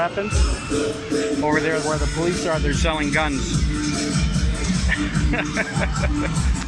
weapons? Over there where the police are, they're selling guns.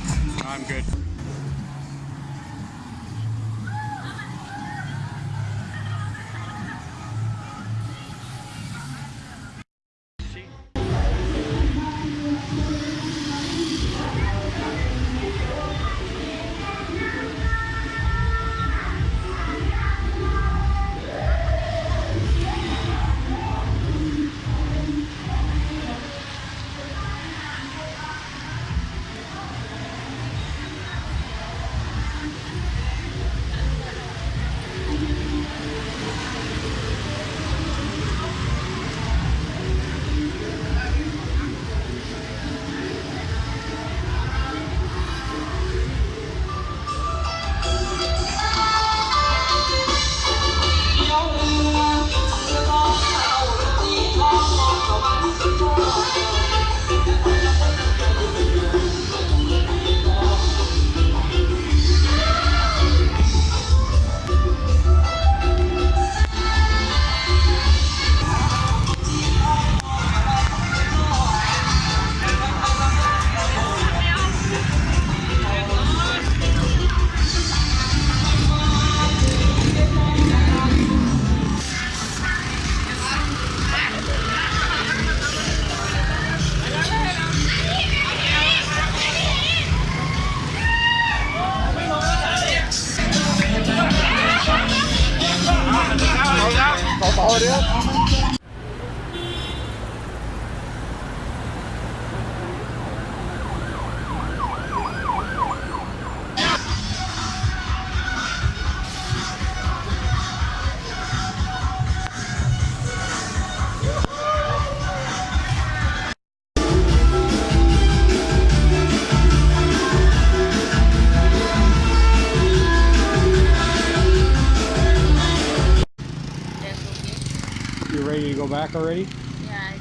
back already? Yeah, I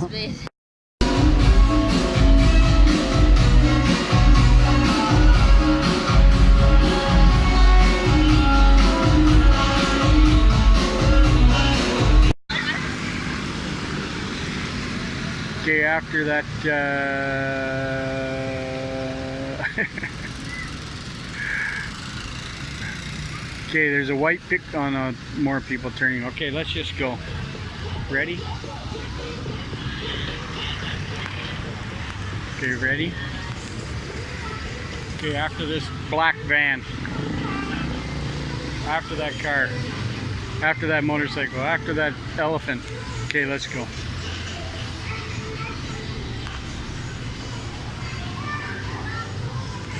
think. Okay, after that, uh... okay, there's a white pick on uh, more people turning. Okay, let's just go. Ready? Okay, ready? Okay, after this black van. After that car. After that motorcycle. After that elephant. Okay, let's go.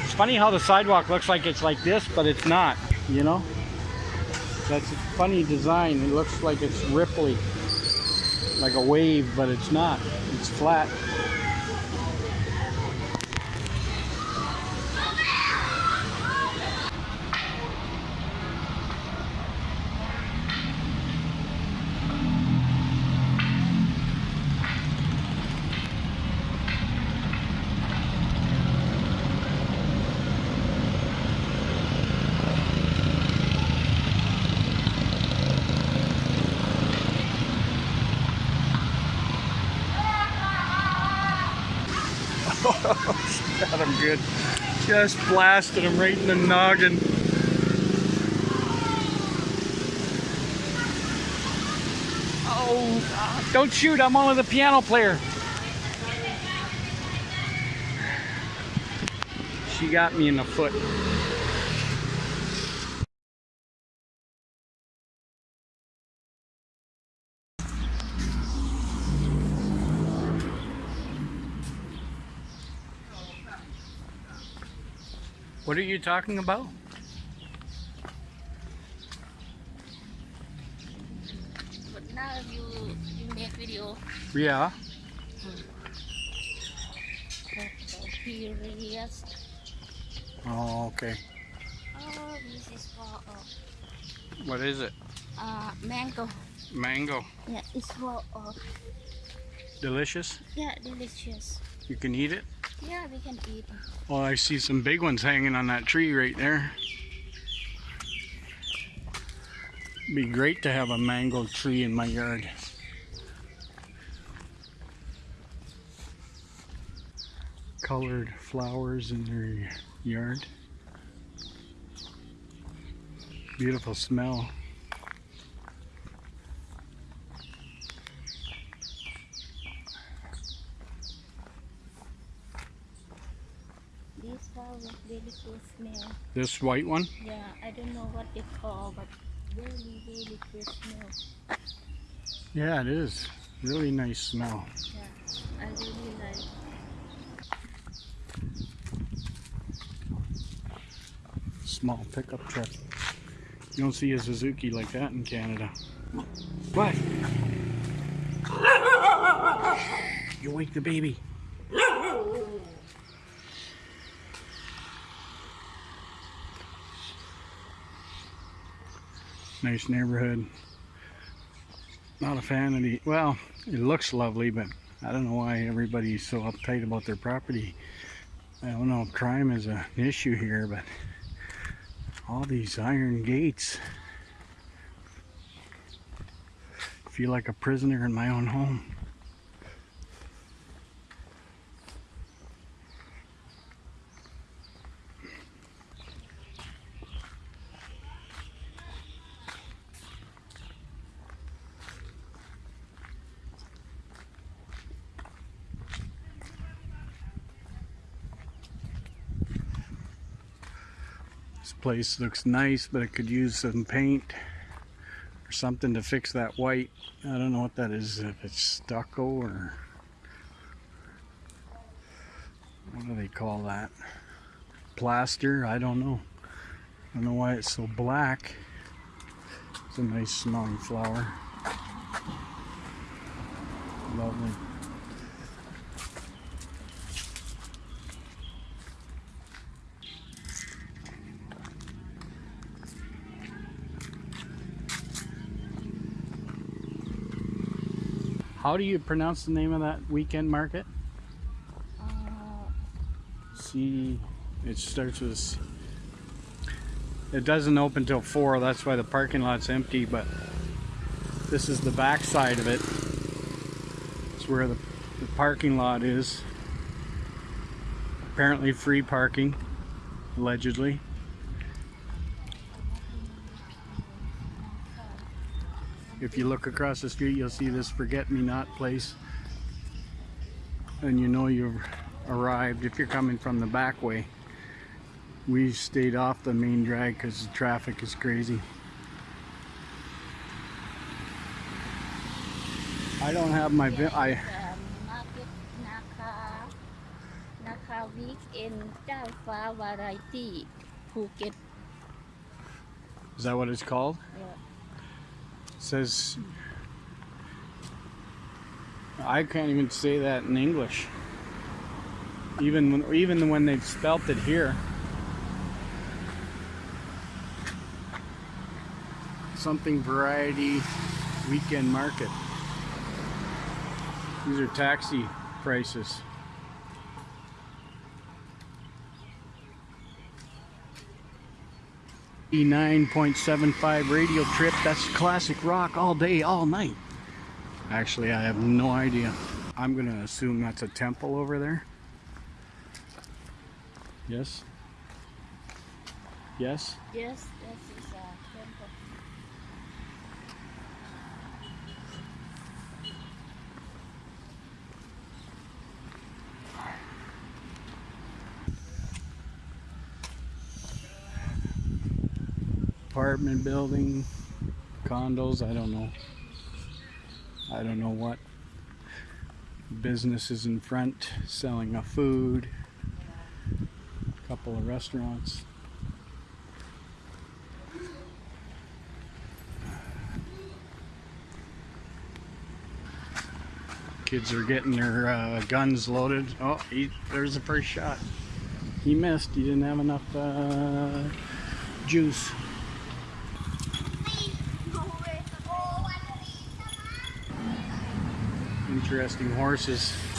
It's funny how the sidewalk looks like it's like this, but it's not, you know? That's a funny design. It looks like it's ripply, like a wave, but it's not. It's flat. Got him good. Just blasted him right in the noggin. Oh, don't shoot. I'm only the piano player. She got me in the foot. What are you talking about? But now you you make video Yeah. the periods. Oh, okay. Oh, this is for uh, What is it? uh mango. Mango. Yeah, it's for uh, Delicious? yeah delicious. You can eat it? Yeah, we can eat. Oh, I see some big ones hanging on that tree right there. Be great to have a mango tree in my yard. Colored flowers in their yard. Beautiful smell. This flower really good smell. This white one? Yeah, I don't know what they call, but really really good smell. Yeah, it is. Really nice smell. Yeah, I really like. Small pickup truck. You don't see a Suzuki like that in Canada. What? You wake the baby. Nice neighborhood. Not a fan of the, well, it looks lovely, but I don't know why everybody's so uptight about their property. I don't know if crime is an issue here, but all these iron gates. Feel like a prisoner in my own home. This place looks nice, but it could use some paint or something to fix that white. I don't know what that is, if it's stucco or what do they call that? Plaster? I don't know. I don't know why it's so black. It's a nice smelling flower. Lovely. How do you pronounce the name of that weekend market? Uh, C. It starts with. C. It doesn't open till four. That's why the parking lot's empty. But this is the back side of it. It's where the, the parking lot is. Apparently free parking, allegedly. If you look across the street, you'll see this forget-me-not place. And you know you've arrived if you're coming from the back way. We stayed off the main drag because the traffic is crazy. I don't have my... Yes, I. Is that what it's called? Yeah. Says I can't even say that in English. Even when even when they've spelt it here. Something variety weekend market. These are taxi prices. Nine point seven five radio trip. That's classic rock all day, all night. Actually, I have no idea. I'm gonna assume that's a temple over there. Yes. Yes. Yes, this is a temple. Apartment building, condos, I don't know. I don't know what. Businesses in front selling a food. a Couple of restaurants. Kids are getting their uh, guns loaded. Oh, he, there's the first shot. He missed. He didn't have enough uh, juice. Interesting horses.